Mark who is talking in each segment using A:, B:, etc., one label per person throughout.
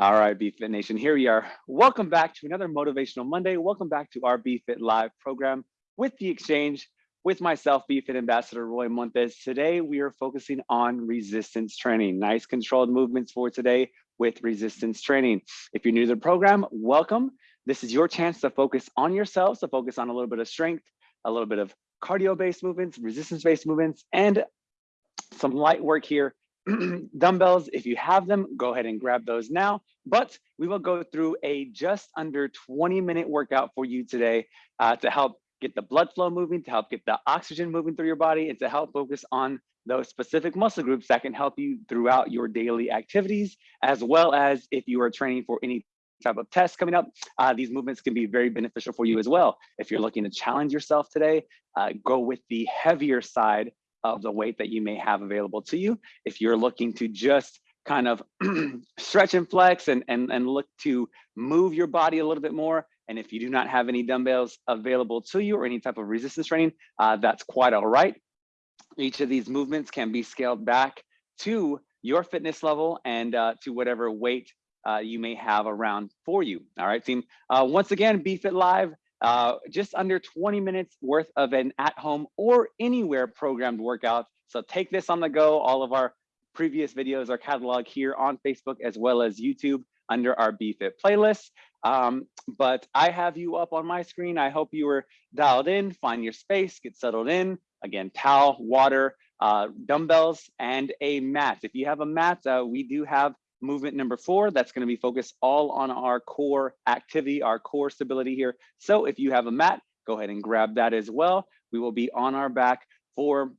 A: All right, BFit Nation, here we are. Welcome back to another Motivational Monday. Welcome back to our BFit Live program with The Exchange, with myself, BFit Ambassador Roy Montes. Today, we are focusing on resistance training. Nice controlled movements for today with resistance training. If you're new to the program, welcome. This is your chance to focus on yourselves, to focus on a little bit of strength, a little bit of cardio-based movements, resistance-based movements, and some light work here dumbbells, if you have them, go ahead and grab those now. But we will go through a just under 20 minute workout for you today uh, to help get the blood flow moving, to help get the oxygen moving through your body, and to help focus on those specific muscle groups that can help you throughout your daily activities, as well as if you are training for any type of test coming up, uh, these movements can be very beneficial for you as well. If you're looking to challenge yourself today, uh, go with the heavier side of the weight that you may have available to you. If you're looking to just kind of stretch and flex and, and, and look to move your body a little bit more, and if you do not have any dumbbells available to you or any type of resistance training, uh, that's quite all right. Each of these movements can be scaled back to your fitness level and uh, to whatever weight uh, you may have around for you. All right, team. Uh, once again, BFit Live uh, just under 20 minutes worth of an at-home or anywhere programmed workout. So take this on the go. All of our previous videos are cataloged here on Facebook as well as YouTube under our BFit playlist. Um, but I have you up on my screen. I hope you were dialed in, find your space, get settled in. Again, towel, water, uh, dumbbells, and a mat. If you have a mat, uh, we do have movement number four, that's gonna be focused all on our core activity, our core stability here. So if you have a mat, go ahead and grab that as well. We will be on our back for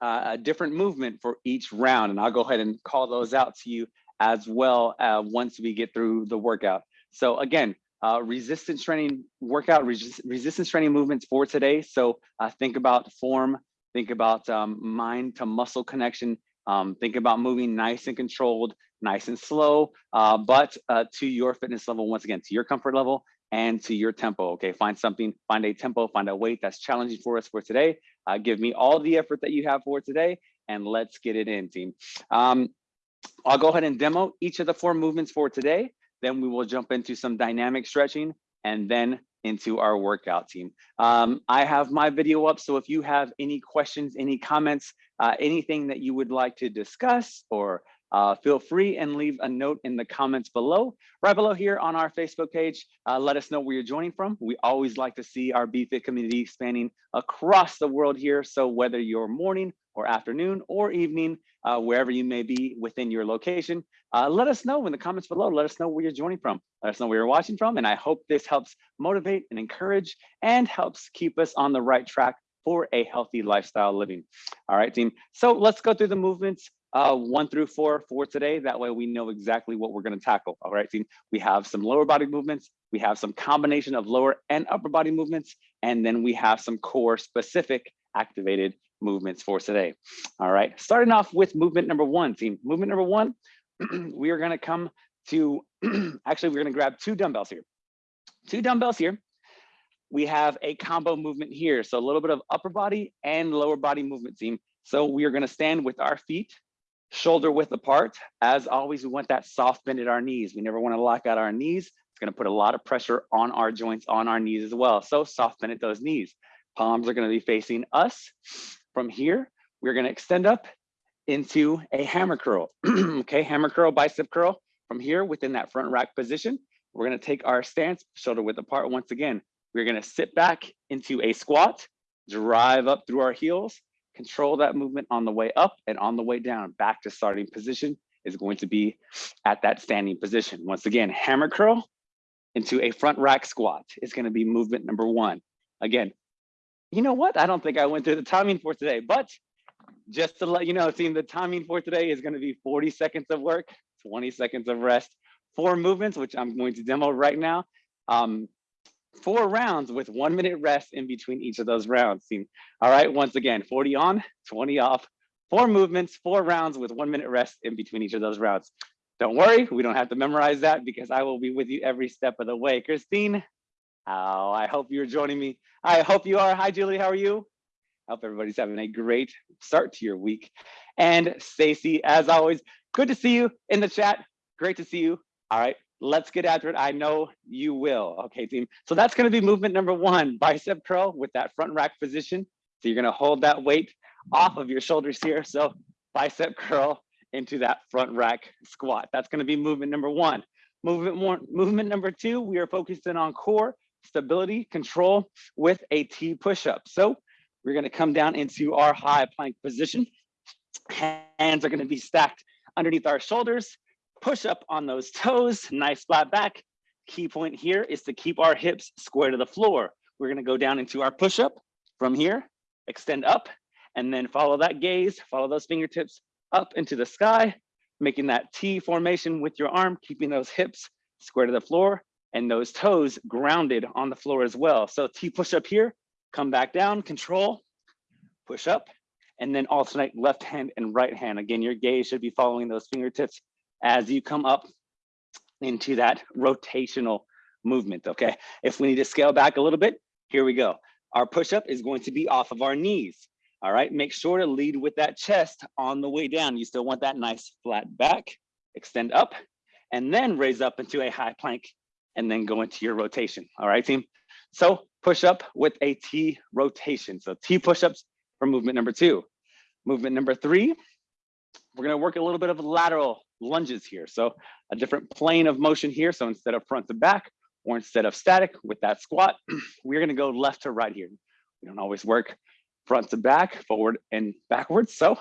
A: uh, a different movement for each round. And I'll go ahead and call those out to you as well uh, once we get through the workout. So again, uh, resistance training workout, res resistance training movements for today. So uh, think about form, think about um, mind to muscle connection, um, think about moving nice and controlled, nice and slow, uh, but uh, to your fitness level, once again, to your comfort level and to your tempo. Okay, find something, find a tempo, find a weight that's challenging for us for today. Uh, give me all the effort that you have for today and let's get it in team. Um, I'll go ahead and demo each of the four movements for today. Then we will jump into some dynamic stretching and then into our workout team. Um, I have my video up, so if you have any questions, any comments, uh, anything that you would like to discuss or uh, feel free and leave a note in the comments below. Right below here on our Facebook page, uh, let us know where you're joining from. We always like to see our BFit community expanding across the world here. So whether you're morning or afternoon or evening, uh, wherever you may be within your location, uh, let us know in the comments below. Let us know where you're joining from. Let us know where you're watching from. And I hope this helps motivate and encourage and helps keep us on the right track for a healthy lifestyle living. All right, team. So let's go through the movements uh, one through four for today. That way we know exactly what we're gonna tackle, all right team? We have some lower body movements, we have some combination of lower and upper body movements, and then we have some core specific activated movements for today. All right, starting off with movement number one, team. Movement number one, we are gonna come to, actually we're gonna grab two dumbbells here. Two dumbbells here. We have a combo movement here. So a little bit of upper body and lower body movement team. So we are gonna stand with our feet shoulder width apart. As always, we want that soft bend at our knees. We never want to lock out our knees. It's going to put a lot of pressure on our joints, on our knees as well. So soft bend at those knees. Palms are going to be facing us. From here, we're going to extend up into a hammer curl. okay, hammer curl, bicep curl. From here, within that front rack position, we're going to take our stance, shoulder width apart once again. We're going to sit back into a squat, drive up through our heels, control that movement on the way up and on the way down back to starting position is going to be at that standing position. Once again, hammer curl into a front rack squat is going to be movement number one. Again, you know what? I don't think I went through the timing for today, but just to let you know, team, the timing for today is going to be 40 seconds of work, 20 seconds of rest, four movements, which I'm going to demo right now. Um, four rounds with one minute rest in between each of those rounds. All right, once again, 40 on, 20 off, four movements, four rounds with one minute rest in between each of those rounds. Don't worry, we don't have to memorize that because I will be with you every step of the way. Christine, oh, I hope you're joining me. I hope you are. Hi, Julie, how are you? Hope everybody's having a great start to your week. And Stacy, as always, good to see you in the chat. Great to see you. All right, let's get after it. I know you will. Okay, team. So that's gonna be movement number one, bicep curl with that front rack position. So you're gonna hold that weight off of your shoulders here. So bicep curl into that front rack squat. That's gonna be movement number one. Movement more, movement number two, we are focusing on core stability, control with a T push-up. So we're gonna come down into our high plank position. Hands are gonna be stacked underneath our shoulders. Push up on those toes, nice flat back. Key point here is to keep our hips square to the floor. We're gonna go down into our push-up from here, extend up, and then follow that gaze, follow those fingertips up into the sky, making that T formation with your arm, keeping those hips square to the floor and those toes grounded on the floor as well. So T push up here, come back down, control, push up, and then alternate left hand and right hand. Again, your gaze should be following those fingertips as you come up into that rotational movement, okay? If we need to scale back a little bit, here we go. Our push-up is going to be off of our knees, all right? Make sure to lead with that chest on the way down. You still want that nice flat back, extend up, and then raise up into a high plank and then go into your rotation. All right, team? So push up with a T rotation. So T push-ups for movement number two. Movement number three, we're gonna work a little bit of lateral lunges here. So a different plane of motion here. So instead of front to back or instead of static with that squat, we're gonna go left to right here. We don't always work front to back, forward and backwards. So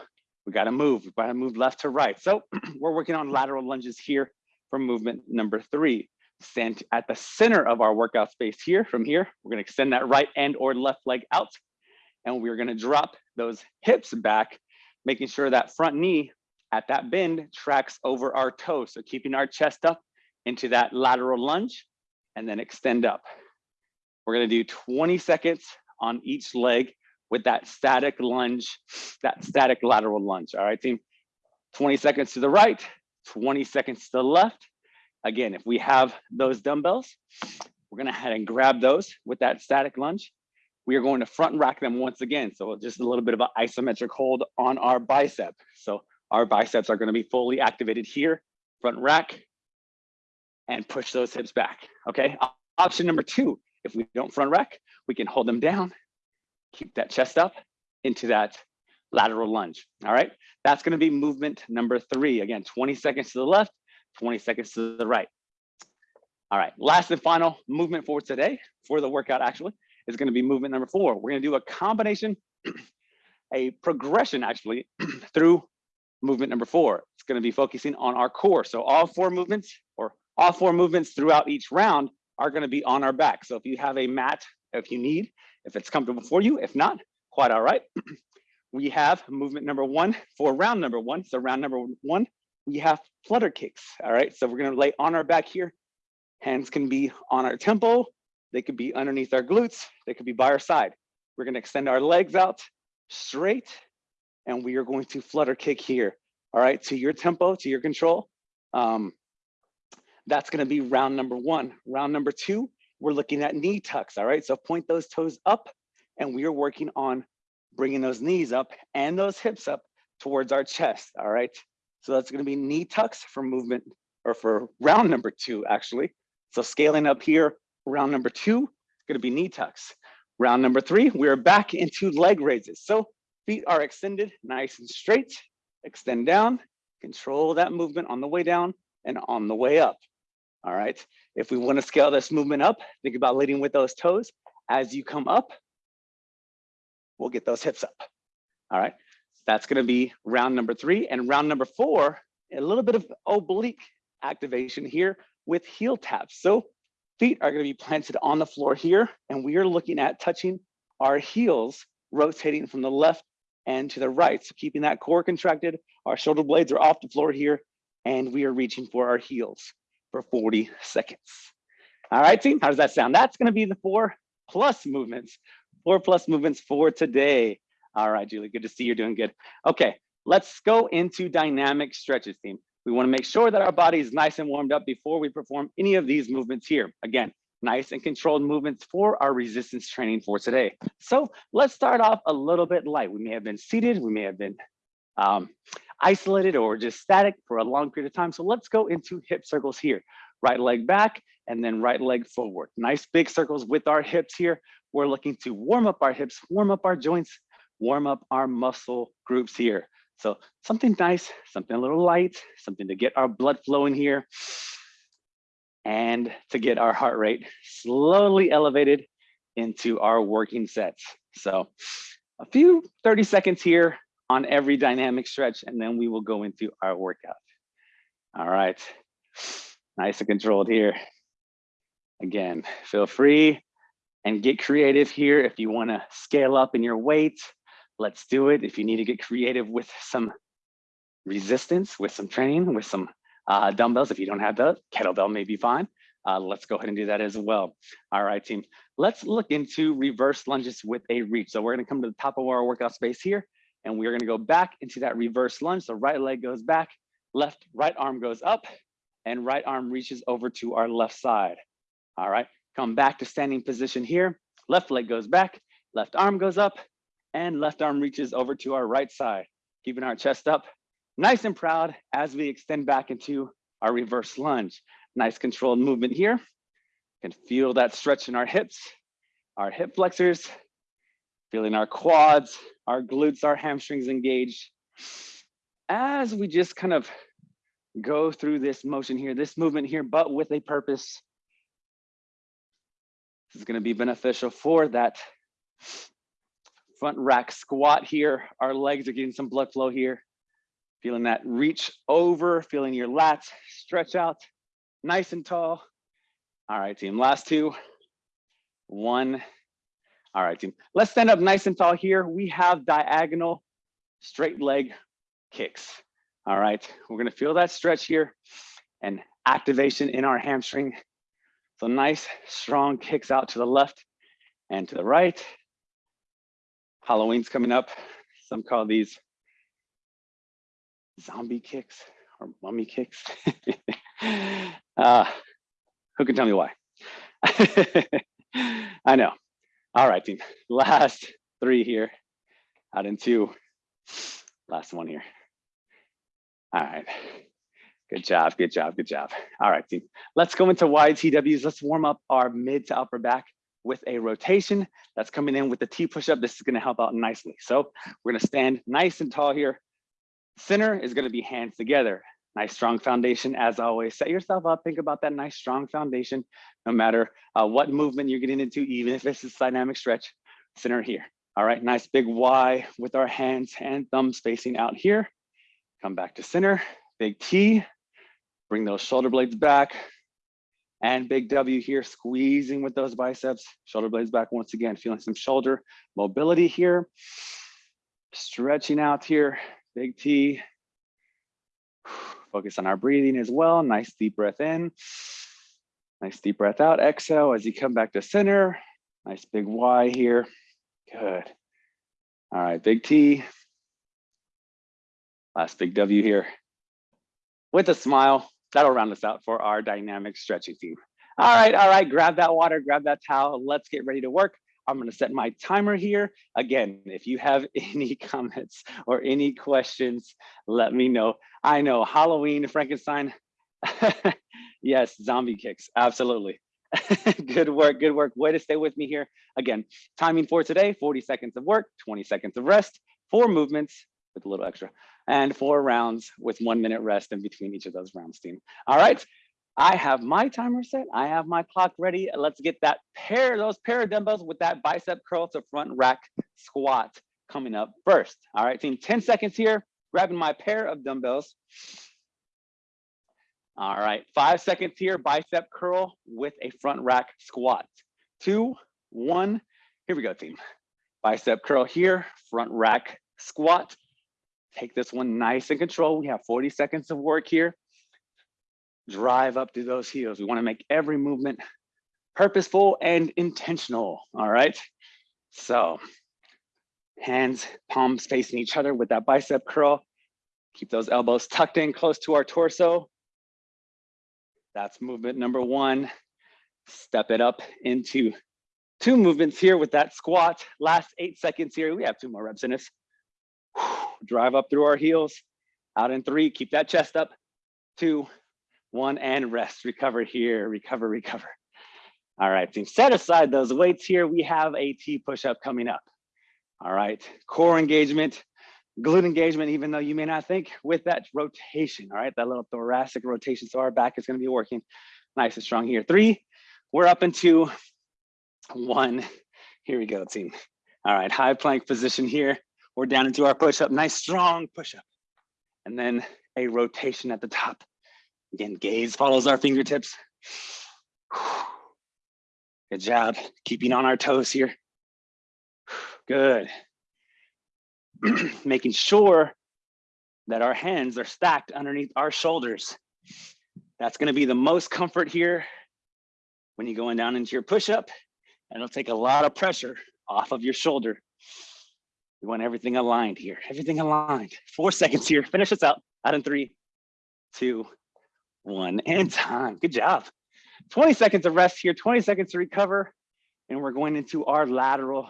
A: we gotta move, we gotta move left to right. So we're working on lateral lunges here for movement number three. Stand at the center of our workout space here. From here, we're gonna extend that right and or left leg out. And we're gonna drop those hips back, making sure that front knee at that bend tracks over our toes. So keeping our chest up into that lateral lunge and then extend up. We're gonna do 20 seconds on each leg with that static lunge, that static lateral lunge. All right, team. 20 seconds to the right, 20 seconds to the left. Again, if we have those dumbbells, we're gonna head and grab those with that static lunge. We are going to front rack them once again. So just a little bit of an isometric hold on our bicep. So our biceps are gonna be fully activated here, front rack, and push those hips back, okay? Option number two, if we don't front rack, we can hold them down, keep that chest up into that lateral lunge, all right? That's gonna be movement number three. Again, 20 seconds to the left, 20 seconds to the right. All right, last and final movement for today, for the workout actually, is gonna be movement number four. We're gonna do a combination, a progression actually, through movement number four. It's gonna be focusing on our core. So all four movements, or all four movements throughout each round are gonna be on our back. So if you have a mat, if you need, if it's comfortable for you, if not, quite all right. we have movement number one for round number one. So round number one, we have flutter kicks. All right, so we're gonna lay on our back here. Hands can be on our temple. They could be underneath our glutes. They could be by our side. We're gonna extend our legs out straight and we are going to flutter kick here. All right, to your tempo, to your control. Um, that's gonna be round number one. Round number two, we're looking at knee tucks, all right? So point those toes up and we are working on bringing those knees up and those hips up towards our chest, all right? So that's gonna be knee tucks for movement or for round number two, actually. So scaling up here, round number two, gonna be knee tucks. Round number three, we're back into leg raises. So feet are extended nice and straight, extend down, control that movement on the way down and on the way up. All right, if we wanna scale this movement up, think about leading with those toes. As you come up, we'll get those hips up. All right, that's gonna be round number three. And round number four, a little bit of oblique activation here with heel taps. So feet are gonna be planted on the floor here, and we are looking at touching our heels, rotating from the left and to the right. So keeping that core contracted, our shoulder blades are off the floor here, and we are reaching for our heels for 40 seconds. All right, team, how does that sound? That's gonna be the four plus movements, four plus movements for today. All right, Julie, good to see you're doing good. Okay, let's go into dynamic stretches, team. We wanna make sure that our body is nice and warmed up before we perform any of these movements here. Again, nice and controlled movements for our resistance training for today. So let's start off a little bit light. We may have been seated, we may have been um, isolated or just static for a long period of time. So let's go into hip circles here. right leg back, and then right leg forward. Nice big circles with our hips here. We're looking to warm up our hips, warm up our joints, warm up our muscle groups here. So something nice, something a little light, something to get our blood flowing here and to get our heart rate slowly elevated into our working sets. So a few 30 seconds here on every dynamic stretch, and then we will go into our workout. All right, nice and controlled here. Again, feel free and get creative here. If you wanna scale up in your weight, let's do it. If you need to get creative with some resistance, with some training, with some uh, dumbbells, if you don't have that, kettlebell may be fine. Uh, let's go ahead and do that as well. All right, team. Let's look into reverse lunges with a reach. So we're gonna come to the top of our workout space here, and we're gonna go back into that reverse lunge. So right leg goes back, left, right arm goes up, and right arm reaches over to our left side. All right, come back to standing position here. Left leg goes back, left arm goes up, and left arm reaches over to our right side, keeping our chest up nice and proud as we extend back into our reverse lunge. Nice controlled movement here. You can feel that stretch in our hips, our hip flexors, feeling our quads, our glutes, our hamstrings engaged. As we just kind of go through this motion here, this movement here, but with a purpose. This is gonna be beneficial for that front rack squat here. Our legs are getting some blood flow here. Feeling that reach over, feeling your lats stretch out nice and tall. All right, team, last two. One. All right, team. Let's stand up nice and tall here. We have diagonal straight leg kicks. All right, we're gonna feel that stretch here and activation in our hamstring. So nice, strong kicks out to the left and to the right. Halloween's coming up. Some call these zombie kicks or mummy kicks. uh, who can tell me why? I know. All right, team. Last three here, out in two. Last one here. All right. Good job, good job, good job. All right, team. Let's go into YTWs. Let's warm up our mid to upper back with a rotation that's coming in with the T push-up. This is gonna help out nicely. So we're gonna stand nice and tall here. Center is gonna be hands together. Nice strong foundation as always. Set yourself up, think about that nice strong foundation, no matter uh, what movement you're getting into, even if it's a dynamic stretch, center here. All right, nice big Y with our hands and thumbs facing out here. Come back to center, big T, bring those shoulder blades back, and big W here, squeezing with those biceps, shoulder blades back once again, feeling some shoulder mobility here. Stretching out here, big T. Focus on our breathing as well. Nice deep breath in. Nice deep breath out. Exhale as you come back to center. Nice big Y here. Good. All right, big T. Last big W here. With a smile, that'll round us out for our dynamic stretching team. All right, all right, grab that water, grab that towel. Let's get ready to work. I'm gonna set my timer here. Again, if you have any comments or any questions, let me know. I know Halloween, Frankenstein. yes, zombie kicks, absolutely. good work, good work. Way to stay with me here. Again, timing for today, 40 seconds of work, 20 seconds of rest, four movements with a little extra and four rounds with one minute rest in between each of those rounds, team. All right, I have my timer set. I have my clock ready. Let's get that pair, those pair of dumbbells with that bicep curl to front rack squat coming up first. All right, team, 10 seconds here, grabbing my pair of dumbbells. All right, five seconds here, bicep curl with a front rack squat. Two, one, here we go, team. Bicep curl here, front rack squat. Take this one nice and control. We have 40 seconds of work here. Drive up to those heels. We wanna make every movement purposeful and intentional, all right? So hands, palms facing each other with that bicep curl. Keep those elbows tucked in close to our torso. That's movement number one. Step it up into two movements here with that squat. Last eight seconds here. We have two more reps in this drive up through our heels, out in three, keep that chest up, two, one, and rest, recover here, recover, recover. All right, team, set aside those weights here. We have a T push-up coming up. All right, core engagement, glute engagement, even though you may not think, with that rotation, all right, that little thoracic rotation. So our back is gonna be working nice and strong here. Three, we're up into one. Here we go, team. All right, high plank position here. We're down into our push-up, nice strong push-up. And then a rotation at the top. Again, gaze follows our fingertips. Good job, keeping on our toes here. Good. Making sure that our hands are stacked underneath our shoulders. That's gonna be the most comfort here when you're going down into your push-up. And it'll take a lot of pressure off of your shoulder. We want everything aligned here, everything aligned. Four seconds here, finish this out. Out in three, two, one, and time. Good job. 20 seconds of rest here, 20 seconds to recover. And we're going into our lateral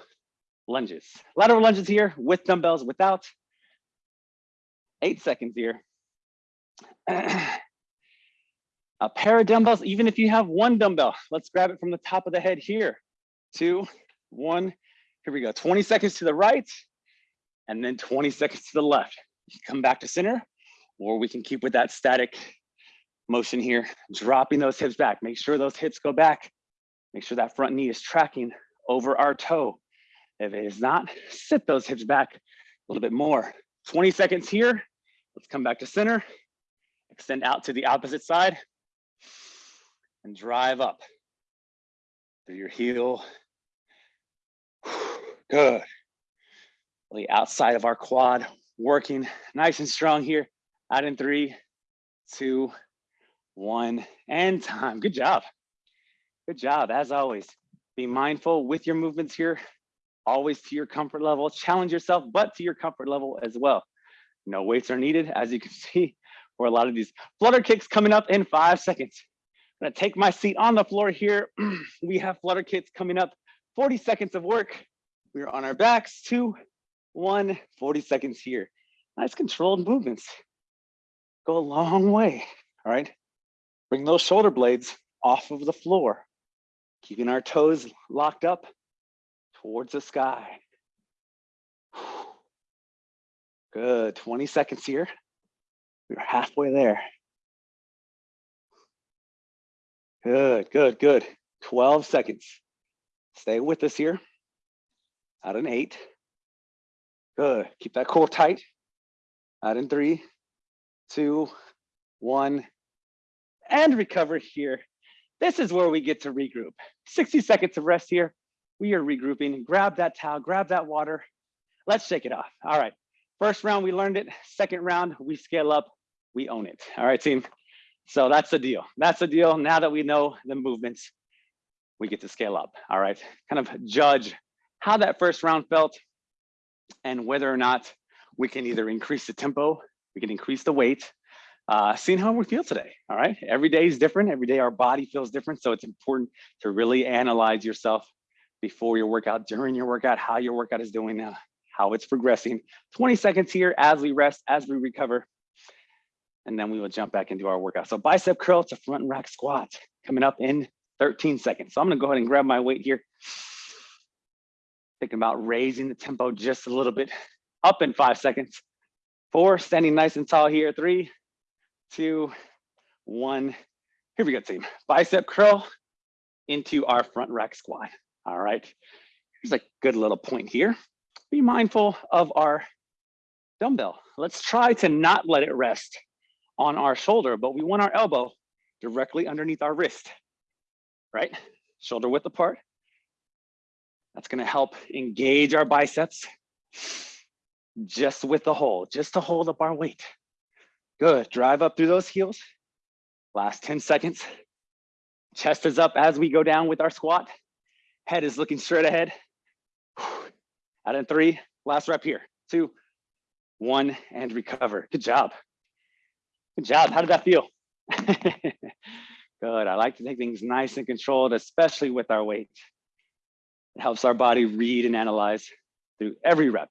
A: lunges. Lateral lunges here with dumbbells, without. Eight seconds here. A pair of dumbbells, even if you have one dumbbell, let's grab it from the top of the head here. Two, one, here we go. 20 seconds to the right, and then 20 seconds to the left. Come back to center, or we can keep with that static motion here, dropping those hips back. Make sure those hips go back. Make sure that front knee is tracking over our toe. If it is not, sit those hips back a little bit more. 20 seconds here. Let's come back to center. Extend out to the opposite side and drive up through your heel. Good. The outside of our quad working nice and strong here. Out in three, two, one, and time. Good job. Good job, as always. Be mindful with your movements here, always to your comfort level. Challenge yourself, but to your comfort level as well. No weights are needed, as you can see, for a lot of these flutter kicks coming up in five seconds. I'm gonna take my seat on the floor here. we have flutter kicks coming up, 40 seconds of work. We're on our backs, two, one, 40 seconds here. Nice controlled movements. Go a long way, all right? Bring those shoulder blades off of the floor, keeping our toes locked up towards the sky. Good, 20 seconds here. We're halfway there. Good, good, good. 12 seconds. Stay with us here. Out in eight. Good, keep that core tight. Out in three, two, one, and recover here. This is where we get to regroup. 60 seconds of rest here. We are regrouping. Grab that towel, grab that water. Let's shake it off. All right. First round, we learned it. Second round, we scale up, we own it. All right, team. So that's the deal. That's the deal. Now that we know the movements, we get to scale up. All right. Kind of judge how that first round felt and whether or not we can either increase the tempo, we can increase the weight, uh, seeing how we feel today. All right. Every day is different. Every day our body feels different. So it's important to really analyze yourself before your workout, during your workout, how your workout is doing, uh, how it's progressing. 20 seconds here as we rest, as we recover. And then we will jump back into our workout. So bicep curl to front rack squat coming up in 13 seconds. So I'm gonna go ahead and grab my weight here. Thinking about raising the tempo just a little bit up in five seconds. Four, standing nice and tall here. Three, two, one. Here we go, team. Bicep curl into our front rack squat. All right. Here's a good little point here. Be mindful of our dumbbell. Let's try to not let it rest on our shoulder, but we want our elbow directly underneath our wrist, right? Shoulder width apart. That's gonna help engage our biceps just with the hold, just to hold up our weight. Good, drive up through those heels. Last 10 seconds. Chest is up as we go down with our squat. Head is looking straight ahead. Out in three, last rep here. Two, one, and recover. Good job. Good job. How did that feel? Good. I like to take things nice and controlled, especially with our weight. Helps our body read and analyze through every rep.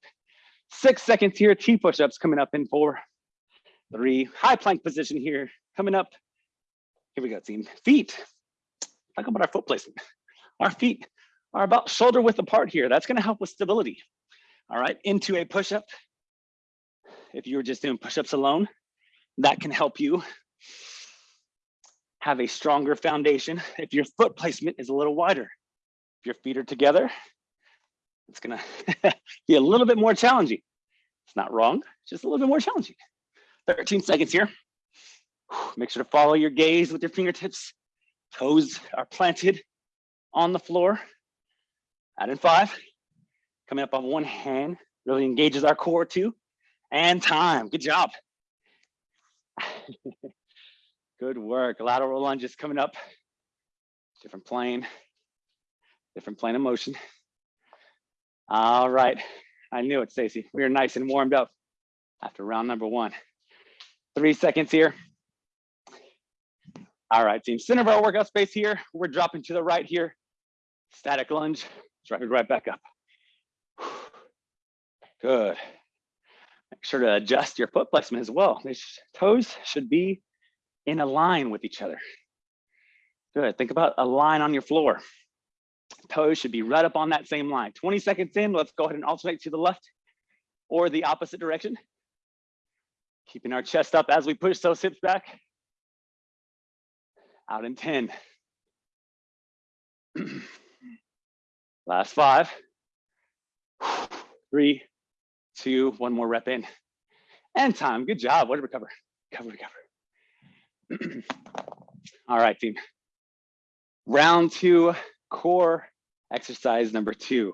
A: Six seconds here, T push-ups coming up in four, three, high plank position here, coming up Here we go, team. Feet. Talk about our foot placement. Our feet are about shoulder width apart here. That's gonna help with stability. All right, into a push-up. If you were just doing push-ups alone, that can help you have a stronger foundation if your foot placement is a little wider. Your feet are together, it's gonna be a little bit more challenging. It's not wrong, it's just a little bit more challenging. 13 seconds here. Make sure to follow your gaze with your fingertips. Toes are planted on the floor. Add in five. Coming up on one hand, really engages our core too. And time, good job. good work, lateral lunges coming up. Different plane, different plane of motion. All right, I knew it, Stacy. We are nice and warmed up after round number one. Three seconds here. All right, team, center of our workout space here. We're dropping to the right here. Static lunge, drop it right back up. Good. Make sure to adjust your foot placement as well. These toes should be in a line with each other. Good, think about a line on your floor. Toes should be right up on that same line. 20 seconds in, let's go ahead and alternate to the left or the opposite direction. Keeping our chest up as we push those hips back. Out in 10. Last five, three, two, one more rep in. And time, good job, way to recover, recover, recover. All right, team. Round two, core exercise number two,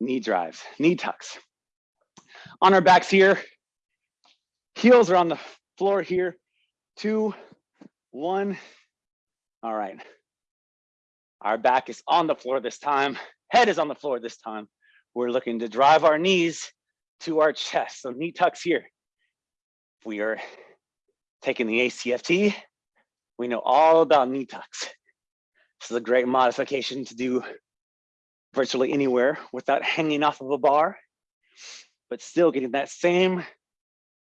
A: knee drives, knee tucks. On our backs here, heels are on the floor here, two, one. All right. Our back is on the floor this time, head is on the floor this time. We're looking to drive our knees to our chest. So knee tucks here. We are taking the ACFT. We know all about knee tucks. This is a great modification to do virtually anywhere without hanging off of a bar, but still getting that same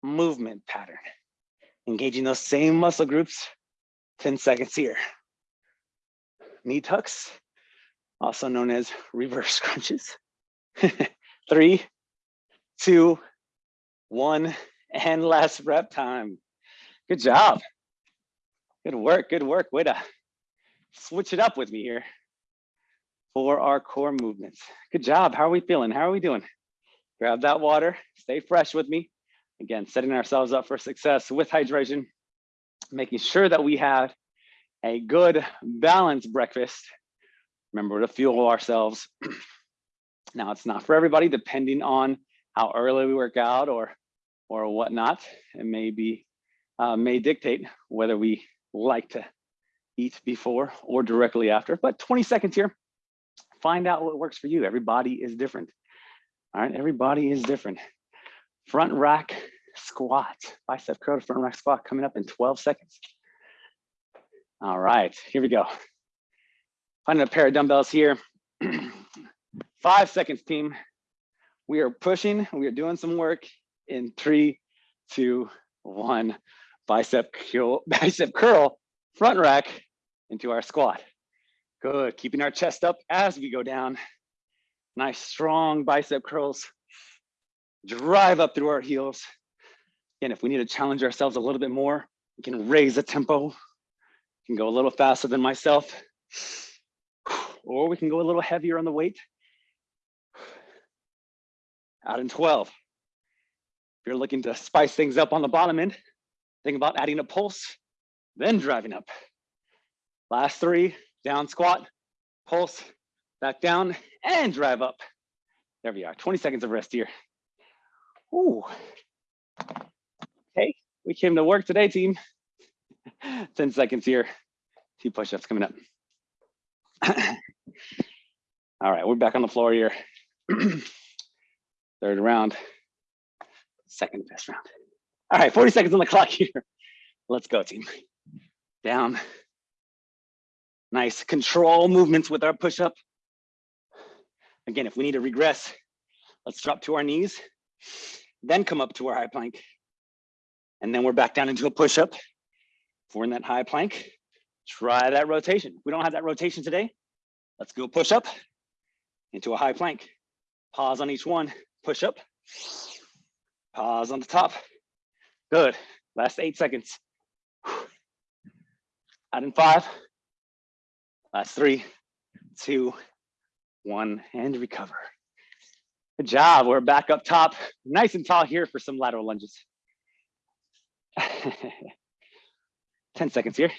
A: movement pattern. Engaging those same muscle groups, 10 seconds here. Knee tucks, also known as reverse crunches. Three, two, one, and last rep time. Good job. Good work, good work. Way to switch it up with me here for our core movements. Good job. How are we feeling? How are we doing? Grab that water, stay fresh with me. Again, setting ourselves up for success with hydration, making sure that we have a good balanced breakfast. Remember to fuel ourselves. now it's not for everybody, depending on how early we work out or or whatnot. It may be uh, may dictate whether we like to eat before or directly after. But 20 seconds here, find out what works for you. Everybody is different. All right, everybody is different. Front rack squat, bicep curl to front rack squat coming up in 12 seconds. All right, here we go. Finding a pair of dumbbells here. Five seconds, team. We are pushing, we are doing some work in three, two, one. Bicep curl, bicep curl, front rack into our squat. Good, keeping our chest up as we go down. Nice strong bicep curls. Drive up through our heels. And if we need to challenge ourselves a little bit more, we can raise the tempo. Can go a little faster than myself. Or we can go a little heavier on the weight out in 12. If you're looking to spice things up on the bottom end, think about adding a pulse, then driving up. Last three, down squat, pulse, back down, and drive up. There we are, 20 seconds of rest here. Ooh. Okay, we came to work today, team. 10 seconds here. T push-ups coming up. All right, we're back on the floor here. third round, second best round. All right, 40 seconds on the clock here. Let's go team. Down. Nice control movements with our push-up. Again, if we need to regress, let's drop to our knees, then come up to our high plank. And then we're back down into a push-up. If we're in that high plank, Try that rotation. If we don't have that rotation today, let's go push up into a high plank. Pause on each one, push up, pause on the top. Good, last eight seconds. Out in five, last three, two, one, and recover. Good job, we're back up top, nice and tall here for some lateral lunges. 10 seconds here.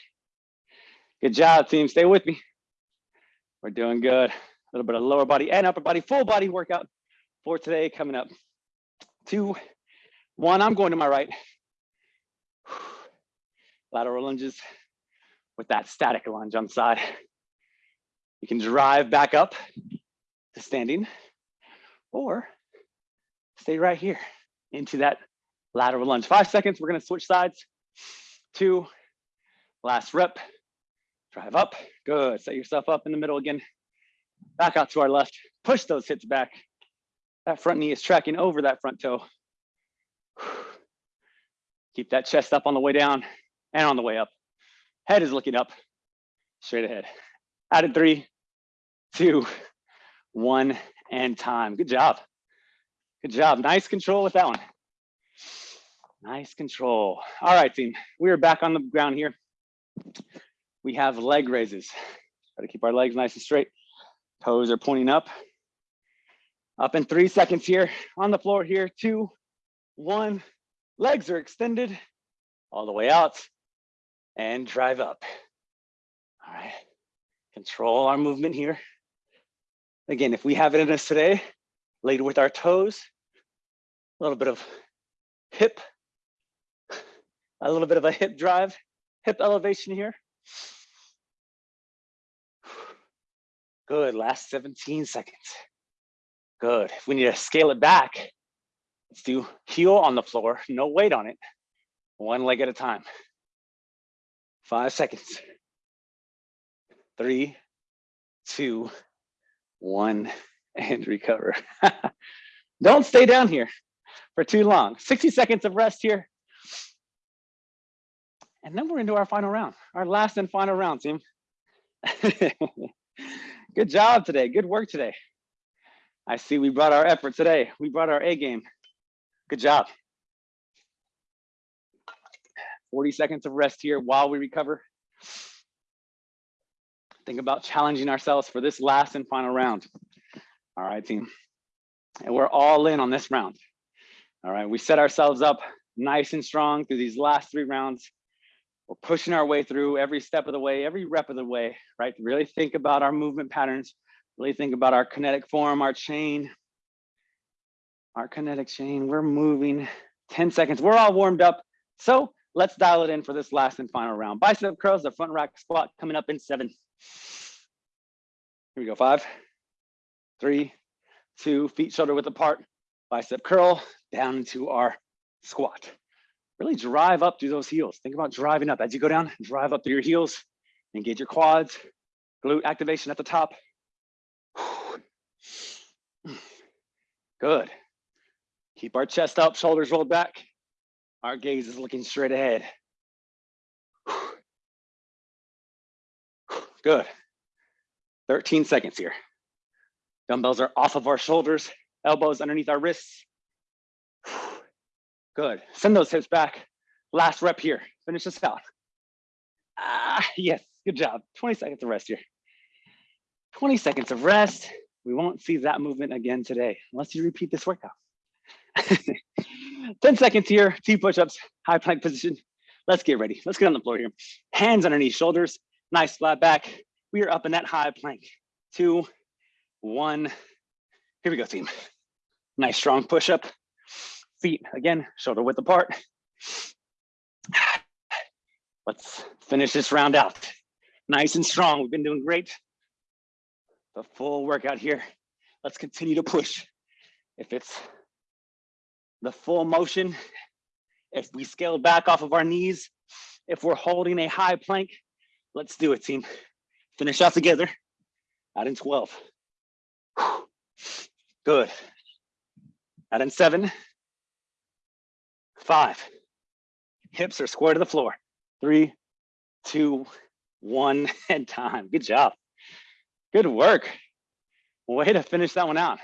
A: Good job, team. Stay with me. We're doing good. A little bit of lower body and upper body, full body workout for today coming up. Two, one, I'm going to my right. Lateral lunges with that static lunge on side. You can drive back up to standing or stay right here into that lateral lunge. Five seconds, we're gonna switch sides. Two, last rep, drive up, good. Set yourself up in the middle again. Back out to our left, push those hips back. That front knee is tracking over that front toe. Keep that chest up on the way down and on the way up. Head is looking up, straight ahead. Added three, two, one, and time. Good job. Good job. Nice control with that one. Nice control. All right, team. We are back on the ground here. We have leg raises. Got to keep our legs nice and straight. Toes are pointing up. Up in three seconds here. On the floor here. Two, one. Legs are extended all the way out and drive up. All right. Control our movement here. Again, if we have it in us today, lead with our toes, a little bit of hip, a little bit of a hip drive, hip elevation here. Good, last 17 seconds. Good, if we need to scale it back, let's do heel on the floor, no weight on it, one leg at a time. Five seconds. Three, two, one, and recover. Don't stay down here for too long. 60 seconds of rest here. And then we're into our final round, our last and final round, team. Good job today. Good work today. I see we brought our effort today. We brought our A game. Good job. 40 seconds of rest here while we recover. Think about challenging ourselves for this last and final round. All right, team. And we're all in on this round. All right, we set ourselves up nice and strong through these last three rounds. We're pushing our way through every step of the way, every rep of the way, right? Really think about our movement patterns, really think about our kinetic form, our chain, our kinetic chain. We're moving 10 seconds. We're all warmed up. So let's dial it in for this last and final round. Bicep curls, the front rack squat coming up in seven. Here we go, five, three, two, feet shoulder width apart, bicep curl down into our squat. Really drive up through those heels. Think about driving up as you go down, drive up through your heels, engage your quads, glute activation at the top. Good. Keep our chest up, shoulders rolled back. Our gaze is looking straight ahead. Good. 13 seconds here. Dumbbells are off of our shoulders, elbows underneath our wrists. Good. Send those hips back. Last rep here. Finish this out. Ah, yes. Good job. 20 seconds of rest here. 20 seconds of rest. We won't see that movement again today unless you repeat this workout. 10 seconds here, T push-ups, high plank position. Let's get ready. Let's get on the floor here. Hands underneath shoulders, nice flat back. We are up in that high plank. Two, one. Here we go, team. Nice strong push-up. Feet, again, shoulder width apart. Let's finish this round out. Nice and strong. We've been doing great. The full workout here. Let's continue to push. If it's the full motion, if we scale back off of our knees, if we're holding a high plank, let's do it, team. Finish out together. Out in 12. Good. Out in seven. Five. Hips are square to the floor. Three, two, one, and time. Good job. Good work. Way to finish that one out.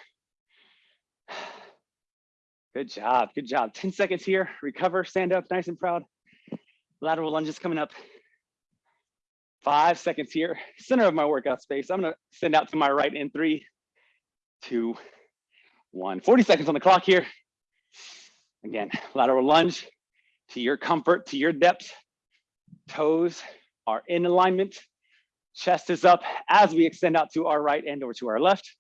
A: Good job, good job. 10 seconds here, recover, stand up, nice and proud. Lateral lunges coming up. Five seconds here, center of my workout space. I'm gonna send out to my right in three, two, one. 40 seconds on the clock here. Again, lateral lunge to your comfort, to your depth. Toes are in alignment. Chest is up as we extend out to our right and over to our left.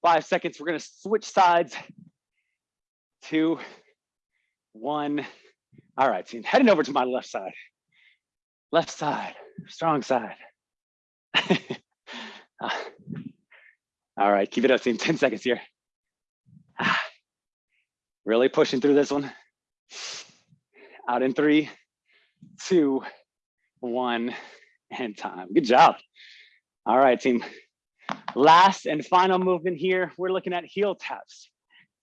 A: Five seconds, we're gonna switch sides. Two, one. All right, team, heading over to my left side. Left side, strong side. Ah. All right, keep it up, team, 10 seconds here. Ah. Really pushing through this one. Out in three, two, one, and time. Good job. All right, team. Last and final movement here, we're looking at heel taps.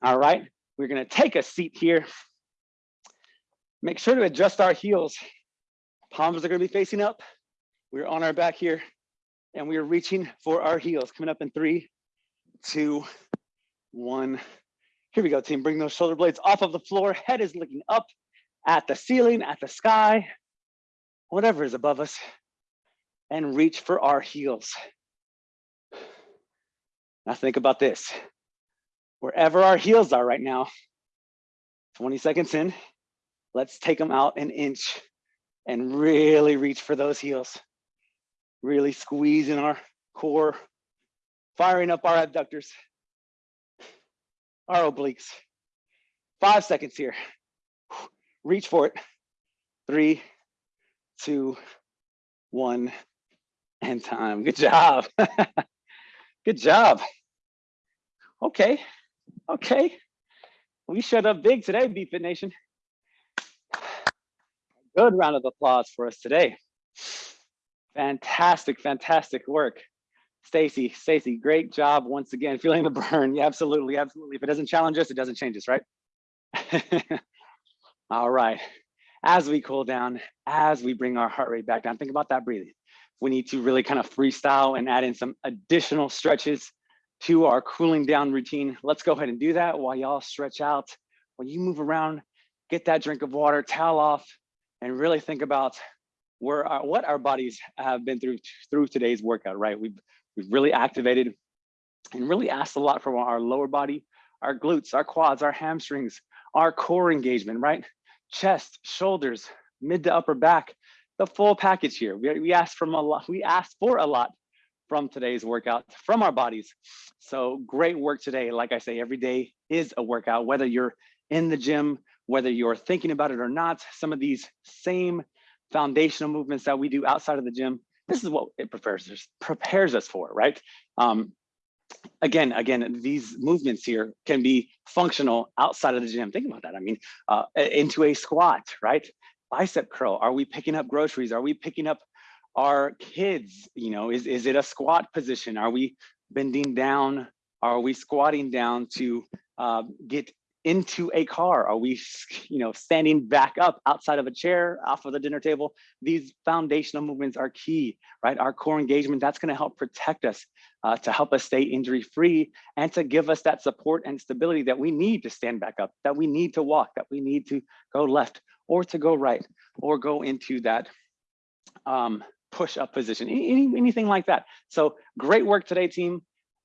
A: All right, we're gonna take a seat here. Make sure to adjust our heels. Palms are gonna be facing up. We're on our back here and we are reaching for our heels. Coming up in three, two, one. Here we go, team. Bring those shoulder blades off of the floor. Head is looking up at the ceiling, at the sky, whatever is above us, and reach for our heels. Now think about this. Wherever our heels are right now, 20 seconds in, let's take them out an inch and really reach for those heels. Really squeezing our core, firing up our abductors, our obliques. Five seconds here. Reach for it. Three, two, one, and time. Good job. Good job. Okay, okay. We showed up big today, BFit Nation. Good round of applause for us today. Fantastic, fantastic work. Stacy, Stacy, great job once again, feeling the burn. Yeah, absolutely, absolutely. If it doesn't challenge us, it doesn't change us, right? All right. As we cool down, as we bring our heart rate back down, think about that breathing. We need to really kind of freestyle and add in some additional stretches to our cooling down routine. Let's go ahead and do that while y'all stretch out. When you move around, get that drink of water, towel off, and really think about our, what our bodies have been through through today's workout, right? We've We've really activated and really asked a lot from our lower body, our glutes, our quads, our hamstrings, our core engagement, right? Chest, shoulders, mid to upper back, the full package here. We, we asked from a lot, we asked for a lot from today's workout from our bodies. So great work today. Like I say, every day is a workout, whether you're in the gym, whether you're thinking about it or not, some of these same foundational movements that we do outside of the gym this is what it prepares us prepares us for, right? Um, again, again, these movements here can be functional outside of the gym. Think about that. I mean, uh, into a squat, right? Bicep curl. Are we picking up groceries? Are we picking up our kids? You know, is is it a squat position? Are we bending down? Are we squatting down to uh, get into a car? Are we, you know, standing back up outside of a chair, off of the dinner table? These foundational movements are key, right? Our core engagement, that's gonna help protect us, uh, to help us stay injury free and to give us that support and stability that we need to stand back up, that we need to walk, that we need to go left or to go right or go into that um, push up position, any, anything like that. So great work today, team.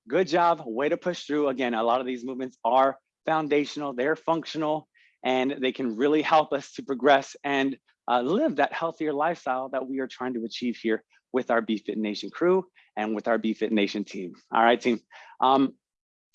A: Good job, way to push through. Again, a lot of these movements are foundational, they're functional, and they can really help us to progress and uh, live that healthier lifestyle that we are trying to achieve here with our BFit Nation crew and with our BFit Nation team. All right, team. Um,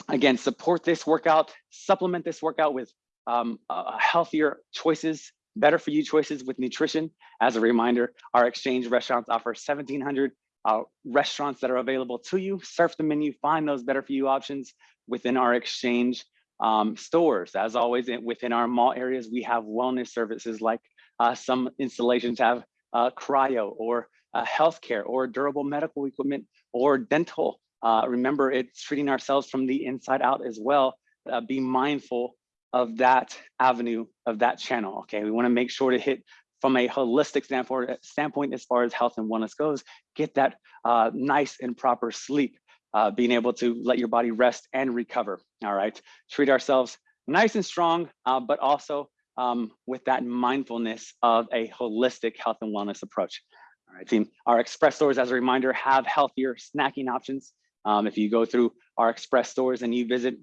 A: again, support this workout, supplement this workout with um, uh, healthier choices, better for you choices with nutrition. As a reminder, our exchange restaurants offer 1,700 uh, restaurants that are available to you. Surf the menu, find those better for you options within our exchange um, stores. As always, within our mall areas, we have wellness services like uh, some installations have uh, cryo or uh, healthcare or durable medical equipment or dental. Uh, remember, it's treating ourselves from the inside out as well. Uh, be mindful of that avenue, of that channel, okay? We wanna make sure to hit from a holistic standpoint, standpoint as far as health and wellness goes, get that uh, nice and proper sleep, uh, being able to let your body rest and recover. All right, treat ourselves nice and strong, uh, but also um, with that mindfulness of a holistic health and wellness approach. All right, team. Our express stores, as a reminder, have healthier snacking options. Um, if you go through our express stores and you visit,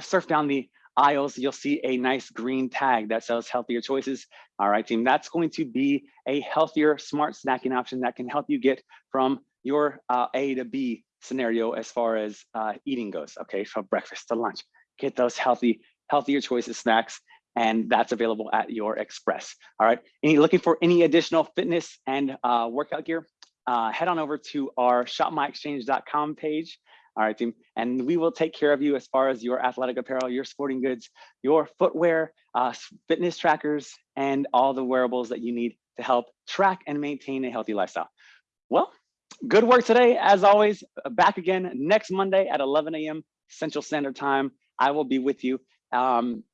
A: surf down the aisles, you'll see a nice green tag that says healthier choices. All right, team, that's going to be a healthier, smart snacking option that can help you get from your uh, A to B scenario as far as uh, eating goes, okay, from breakfast to lunch. Get those healthy, healthier choices snacks and that's available at your Express. All right, any looking for any additional fitness and uh, workout gear, uh, head on over to our shopmyexchange.com page. All right, team, and we will take care of you as far as your athletic apparel, your sporting goods, your footwear, uh, fitness trackers, and all the wearables that you need to help track and maintain a healthy lifestyle. Well, good work today. As always, back again next Monday at 11 a.m. Central Standard Time. I will be with you. Um,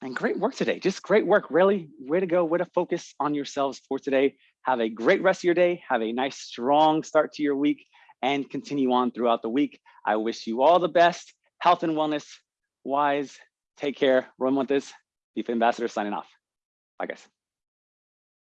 A: and great work today. Just great work. Really, way to go. Way to focus on yourselves for today. Have a great rest of your day. Have a nice, strong start to your week and continue on throughout the week. I wish you all the best, health and wellness wise. Take care. Roy Montes, BFit Ambassador signing off. Bye, guys.